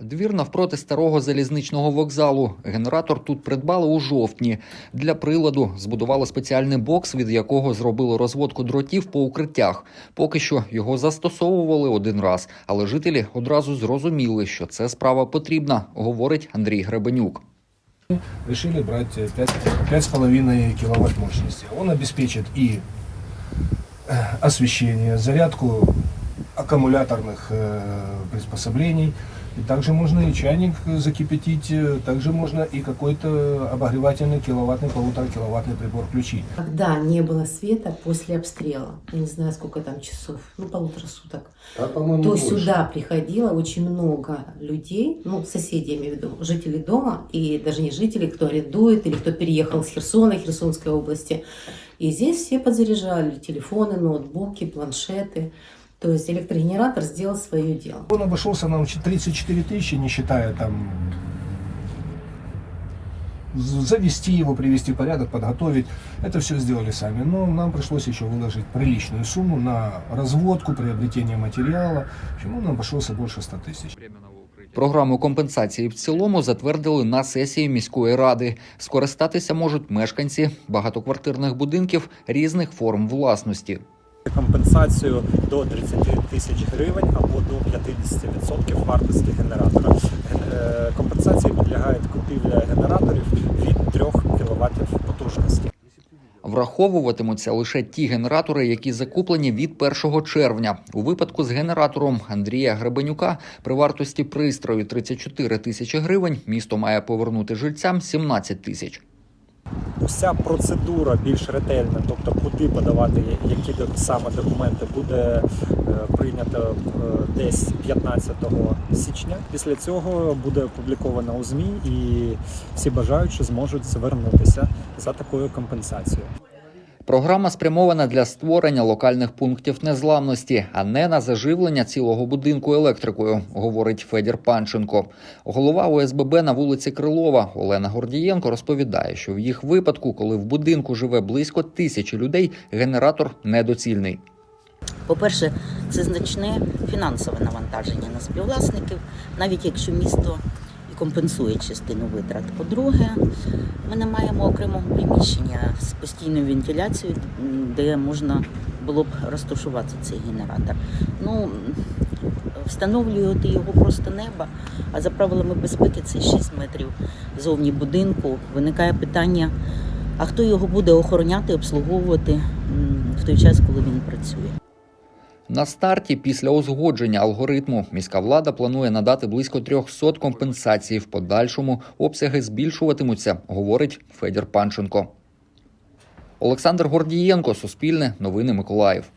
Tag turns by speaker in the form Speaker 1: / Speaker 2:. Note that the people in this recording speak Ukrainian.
Speaker 1: Двір навпроти старого залізничного вокзалу. Генератор тут придбали у жовтні. Для приладу збудували спеціальний бокс, від якого зробили розводку дротів по укриттях. Поки що його застосовували один раз, але жителі одразу зрозуміли, що це справа потрібна, говорить Андрій Гребенюк.
Speaker 2: решили брать э, 5 5,5 киловатт мощности. Он обеспечит и э, освещение, зарядку аккумуляторных э, приспособлений. И также можно и чайник закипятить, э, также можно и какой-то обогревательный киловаттный, полутора киловаттный прибор включить.
Speaker 3: Когда не было света после обстрела, я не знаю, сколько там часов, ну, полутора суток,
Speaker 2: А, по-моему,
Speaker 3: то сюда приходило очень много людей, ну, соседей, я имею в виду, жителей дома, и даже не жителей, кто арендует, или кто переехал с Херсона, Херсонской области. И здесь все подзаряжали телефоны, ноутбуки, планшеты. То есть электрогенератор сделал свое дело.
Speaker 2: Он обошелся нам в 34 тысячи, не считая там з- завести его, привести в порядок, подготовить. Это все сделали сами. Но нам пришлось еще выложить приличную сумму на разводку, приобретение материала. Чему нам обошелся больше 100 тысяч.
Speaker 1: Програму компенсації в цілому затвердили на сесії міської ради. Скористатися можуть мешканці багатоквартирних будинків різних форм власності.
Speaker 4: Компенсацію до 30 тисяч гривень або до 50% вартості генератора. Е, Компенсації підлягають купівля генераторів від 3 кВт потужності.
Speaker 1: Враховуватимуться лише ті генератори, які закуплені від 1 червня. У випадку з генератором Андрія Гребенюка при вартості пристрою 34 тисячі гривень місто має повернути жильцям 17 тисяч.
Speaker 4: Уся процедура більш ретельна, тобто куди подавати які саме документи, буде е, прийнято е, десь 15 січня. Після цього буде опубліковано у ЗМІ і всі бажаючі зможуть звернутися за такою компенсацією.
Speaker 1: Програма спрямована для створення локальних пунктів незламності, а не на заживлення цілого будинку електрикою, говорить Федір Панченко. Голова ОСББ на вулиці Крилова Олена Гордієнко розповідає, що в їх випадку, коли в будинку живе близько тисячі людей, генератор недоцільний.
Speaker 5: По-перше, це значне фінансове навантаження на співвласників, навіть якщо місто компенсує частину витрат. По-друге, ми не маємо окремого приміщення з постійною вентиляцією, де можна було б розташувати цей генератор. Ну, встановлювати його просто неба, а за правилами безпеки це 6 метрів зовні будинку. Виникає питання, а хто його буде охороняти, обслуговувати в той час, коли він працює.
Speaker 1: На старті, після узгодження алгоритму, міська влада планує надати близько 300 компенсацій. В подальшому обсяги збільшуватимуться, говорить Федір Панченко. Олександр Гордієнко, Суспільне, Новини Миколаїв.